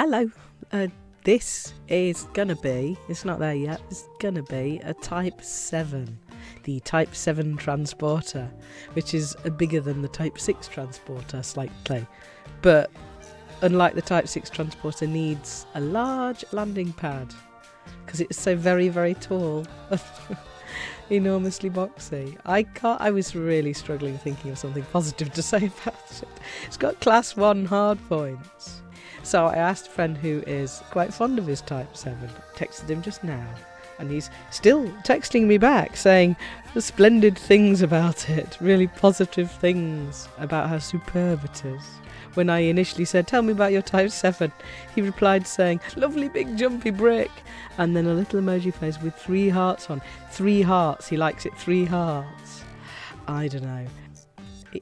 Hello. Uh, this is gonna be, it's not there yet, it's gonna be a Type 7. The Type 7 transporter, which is bigger than the Type 6 transporter slightly. But unlike the Type 6 transporter, needs a large landing pad because it's so very, very tall. Enormously boxy. I can't. I was really struggling thinking of something positive to say about it. It's got class one hard points. So I asked a friend who is quite fond of his Type 7, texted him just now, and he's still texting me back saying splendid things about it, really positive things about how superb it is. When I initially said, Tell me about your Type 7, he replied saying, Lovely big jumpy brick, and then a little emoji face with three hearts on. Three hearts, he likes it, three hearts. I don't know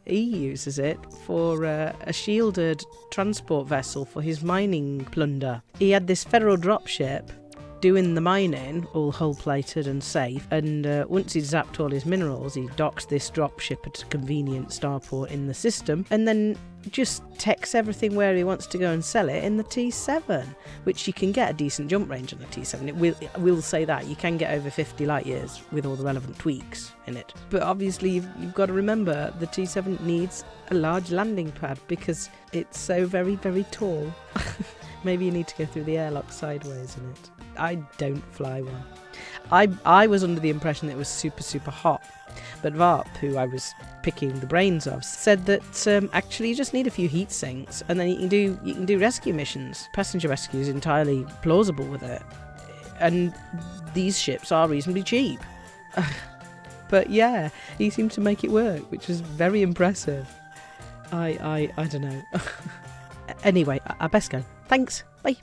he uses it for uh, a shielded transport vessel for his mining plunder. He had this federal dropship doing the mining, all hull plated and safe. And uh, once he'd zapped all his minerals, he docks this dropship at a convenient starport in the system, and then just texts everything where he wants to go and sell it in the T7, which you can get a decent jump range on the T7. It will, I will say that you can get over 50 light years with all the relevant tweaks in it. But obviously, you've, you've got to remember the T7 needs a large landing pad because it's so very, very tall. Maybe you need to go through the airlock sideways in it. I don't fly one. I I was under the impression that it was super super hot, but Varp, who I was picking the brains of, said that um, actually you just need a few heat sinks and then you can do you can do rescue missions. Passenger rescue is entirely plausible with it, and these ships are reasonably cheap. but yeah, he seemed to make it work, which was very impressive. I I I don't know. anyway, I, best go. Thanks. Bye.